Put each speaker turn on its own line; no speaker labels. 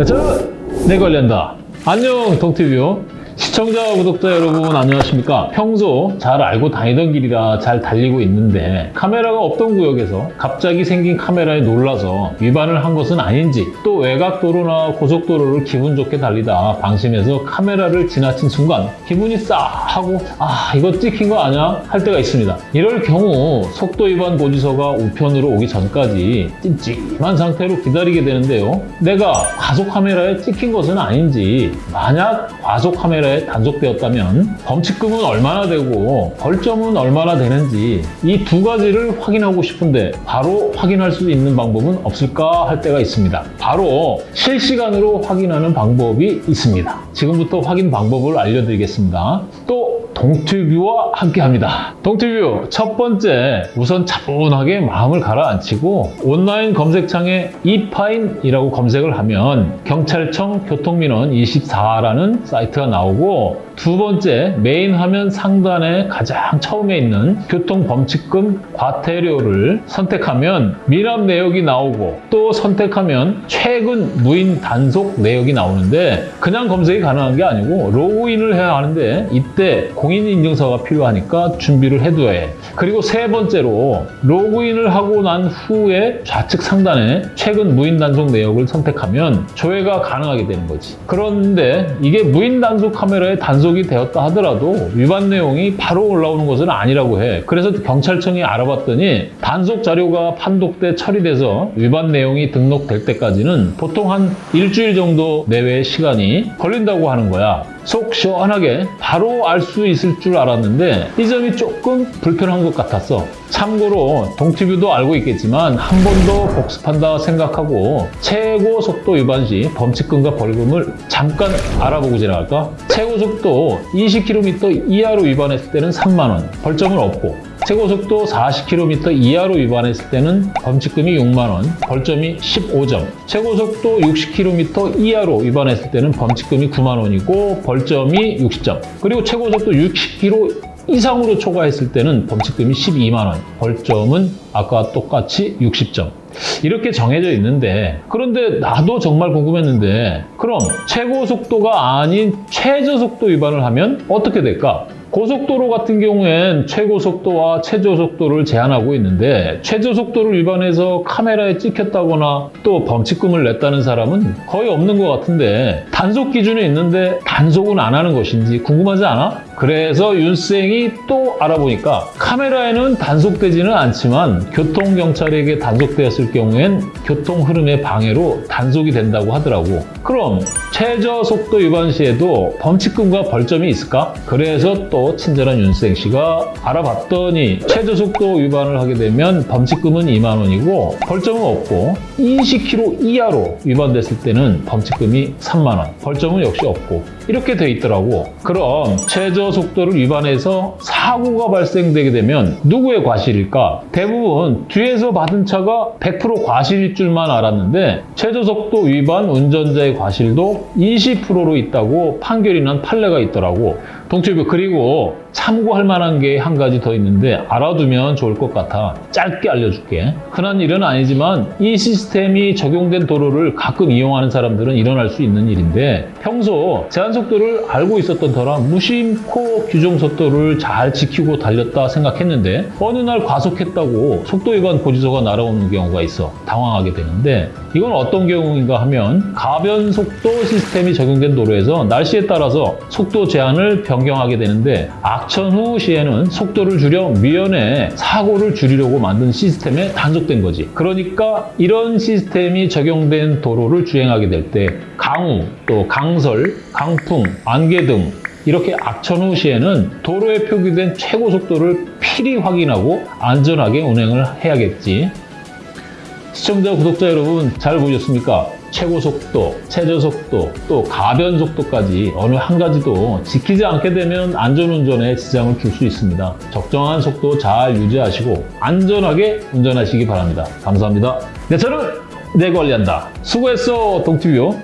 네, 저는 내 관련다. 안녕 동티뷰 시청자 구독자 여러분 안녕하십니까? 평소 잘 알고 다니던 길이라 잘 달리고 있는데 카메라가 없던 구역에서 갑자기 생긴 카메라에 놀라서 위반을 한 것은 아닌지 또 외곽도로나 고속도로를 기분 좋게 달리다 방심해서 카메라를 지나친 순간 기분이 싸 하고 아 이거 찍힌 거 아냐 할 때가 있습니다. 이럴 경우 속도 위반 고지서가 우편으로 오기 전까지 찜찜한 상태로 기다리게 되는데요. 내가 과속 카메라에 찍힌 것은 아닌지 만약 과속 카메라에 단속되었다면 범칙금은 얼마나 되고 벌점은 얼마나 되는지 이 두 가지를 확인하고 싶은데 바로 확인할 수 있는 방법은 없을까 할 때가 있습니다. 바로 실시간으로 확인하는 방법이 있습니다. 지금부터 확인 방법을 알려드리겠습니다. 또 동튜뷰와 함께합니다. 동튜뷰 첫 번째 우선 차분하게 마음을 가라앉히고 온라인 검색창에 이파인이라고 검색을 하면 경찰청 교통민원 24라는 사이트가 나오고 두 번째 메인 화면 상단에 가장 처음에 있는 교통범칙금 과태료를 선택하면 미납 내역이 나오고 또 선택하면 최근 무인 단속 내역이 나오는데 그냥 검색이 가능한 게 아니고 로그인을 해야 하는데 이때 공 인인증서가 필요하니까 준비를 해둬야 해. 그리고 세 번째로 로그인을 하고 난 후에 좌측 상단에 최근 무인 단속 내역을 선택하면 조회가 가능하게 되는 거지. 그런데 이게 무인 단속 카메라에 단속이 되었다 하더라도 위반 내용이 바로 올라오는 것은 아니라고 해. 그래서 경찰청이 알아봤더니 단속 자료가 판독돼 처리돼서 위반 내용이 등록될 때까지는 보통 한 일주일 정도 내외의 시간이 걸린다고 하는 거야. 속 시원하게 바로 알 수 있을 줄 알았는데 이 점이 조금 불편한 것 같았어. 참고로 동티뷰도 알고 있겠지만 한 번 더 복습한다 생각하고 최고 속도 위반 시 범칙금과 벌금을 잠깐 알아보고 지나갈까? 최고 속도 20km 이하로 위반했을 때는 3만 원, 벌점은 없고 최고속도 40km 이하로 위반했을 때는 범칙금이 6만 원, 벌점이 15점. 최고속도 60km 이하로 위반했을 때는 범칙금이 9만 원이고 벌점이 60점. 그리고 최고속도 60km 이상으로 초과했을 때는 범칙금이 12만 원, 벌점은 아까 똑같이 60점. 이렇게 정해져 있는데 그런데 나도 정말 궁금했는데 그럼 최고 속도가 아닌 최저 속도 위반을 하면 어떻게 될까? 고속도로 같은 경우엔 최고 속도와 최저 속도를 제한하고 있는데 최저 속도를 위반해서 카메라에 찍혔다거나 또 범칙금을 냈다는 사람은 거의 없는 것 같은데 단속 기준이 있는데 단속은 안 하는 것인지 궁금하지 않아? 그래서 윤생이 또 알아보니까 카메라에는 단속되지는 않지만 교통경찰에게 단속되었을 경우엔 교통 흐름의 방해로 단속이 된다고 하더라고. 그럼 최저 속도 위반 시에도 범칙금과 벌점이 있을까? 그래서 또 친절한 윤생 씨가 알아봤더니 최저 속도 위반을 하게 되면 범칙금은 2만 원이고 벌점은 없고 20km 이하로 위반됐을 때는 범칙금이 3만 원, 벌점은 역시 없고 이렇게 돼 있더라고. 그럼 최저 속도를 위반해서 사고가 발생되게 되면 누구의 과실일까? 대부분 뒤에서 받은 차가 100% 과실일 줄만 알았는데 최저 속도 위반 운전자의 과실도 20%로 있다고 판결이 난 판례가 있더라고. 동치부 그리고 참고할 만한 게 한 가지 더 있는데 알아두면 좋을 것 같아. 짧게 알려줄게. 흔한 일은 아니지만 이 시스템이 적용된 도로를 가끔 이용하는 사람들은 일어날 수 있는 일인데 평소 제한 속도를 알고 있었던 터라 무심코 규정 속도를 잘 지키고 달렸다 생각했는데 어느 날 과속했다고 속도 위반 고지서가 날아오는 경우가 있어 당황하게 되는데 이건 어떤 경우인가 하면 가변 속도 시스템이 적용된 도로에서 날씨에 따라서 속도 제한을 변경하게 되는데 악천 후 시에는 속도를 줄여 미연에 사고를 줄이려고 만든 시스템에 단속된 거지. 그러니까 이런 시스템이 적용된 도로를 주행하게 될 때 강우, 또 강설, 강풍, 안개 등 이렇게 악천 후 시에는 도로에 표기된 최고 속도를 필히 확인하고 안전하게 운행을 해야겠지. 시청자, 구독자 여러분 잘 보셨습니까? 최고 속도, 최저 속도, 또 가변 속도까지 어느 한 가지도 지키지 않게 되면 안전운전에 지장을 줄 수 있습니다. 적정한 속도 잘 유지하시고 안전하게 운전하시기 바랍니다. 감사합니다. 네, 저는 내 관리한다. 수고했어, 동티뷰.